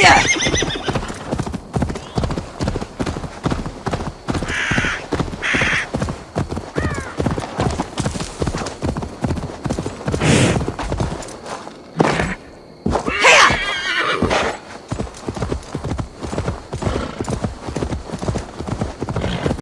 Yeah!